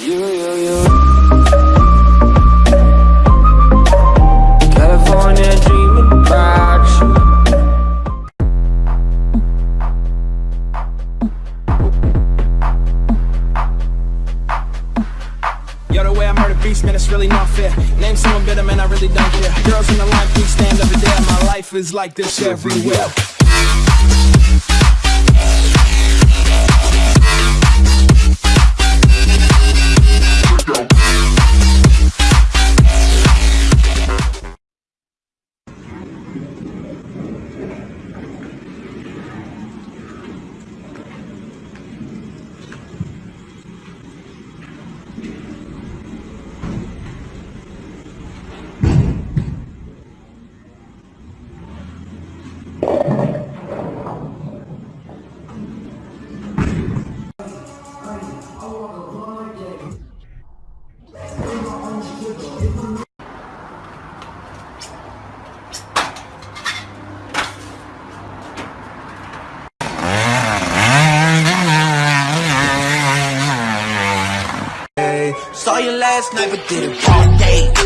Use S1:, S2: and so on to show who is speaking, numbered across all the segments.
S1: You, you, you. California dreaming you.
S2: Yo, the way I murder beats, man, it's really not fair. Name someone better, man, I really don't care. Girls in the line, please stand over there. My life is like this everywhere.
S3: Last night, but did it all day.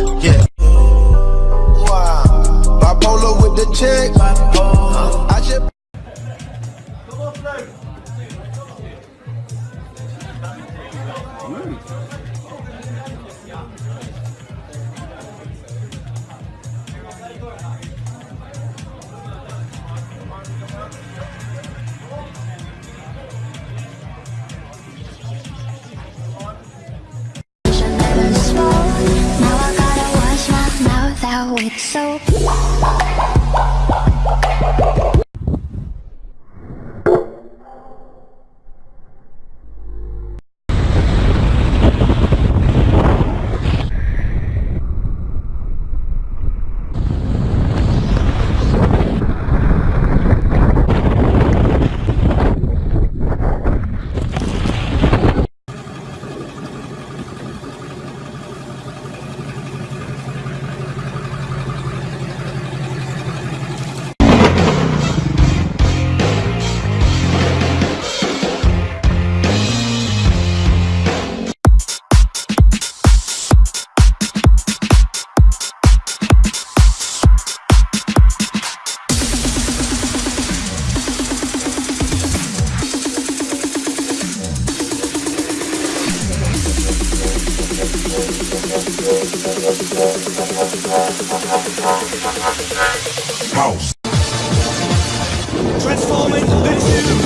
S4: House.
S2: Transforming the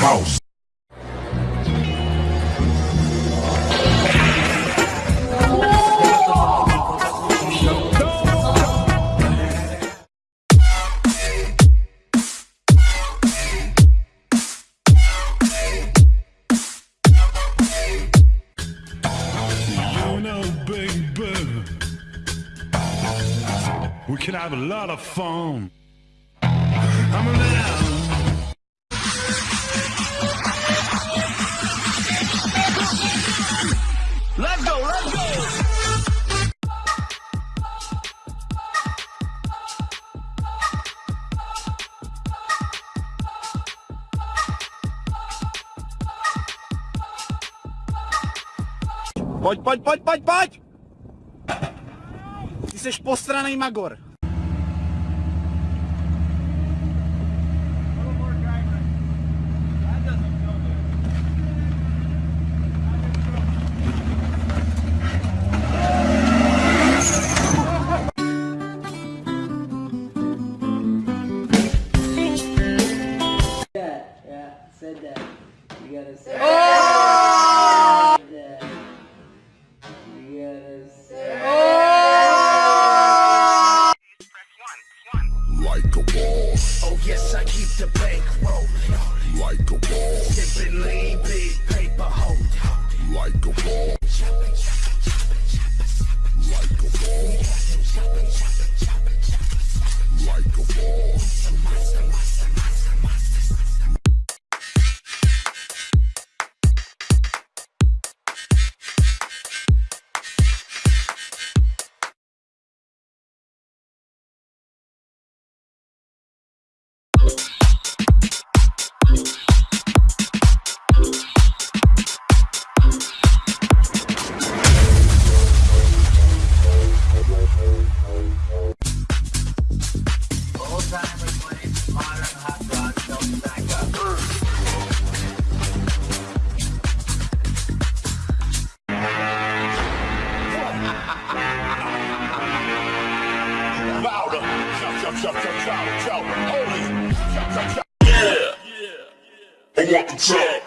S4: House.
S5: We can have a lot of fun.
S2: Let's go, let's go. Pojď, pojď, pojď, pojď, pojď! Ty jsi postranej Magor.
S6: to bankroll. Like a ball. Sipping
S7: lean, big paper hold.
S1: Like a
S5: ball. Like a ball.
S1: Like a
S7: ball. Yeah. I want the top.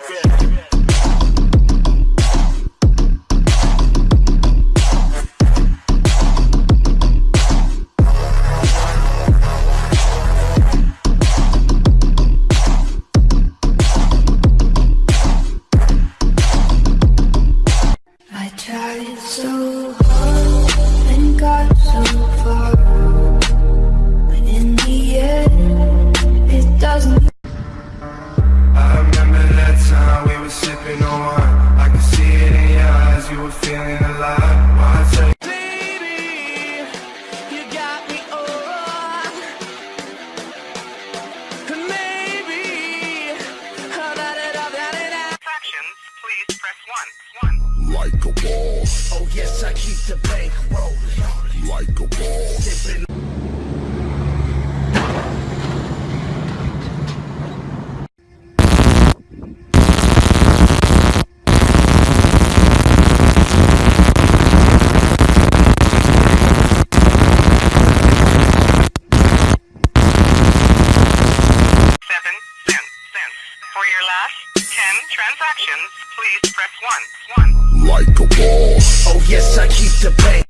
S7: 10 transactions, please press 1. 1.
S1: Like a boss.
S5: Oh yes, I keep the bank.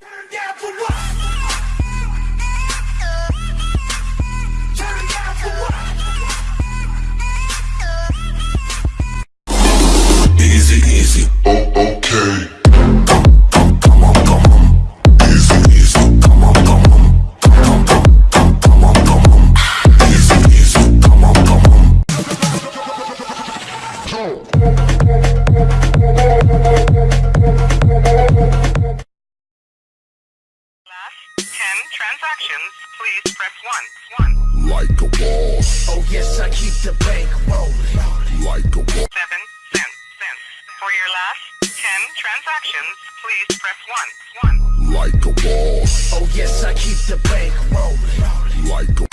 S1: Like a boss.
S5: Oh yes, I keep the bank rolling.
S1: Like a boss.
S7: 7 cents. cents. For your last 10 transactions, please press 1. 1.
S1: Like a boss.
S5: Oh yes, I keep the bank rolling.
S1: Like a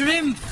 S8: Stream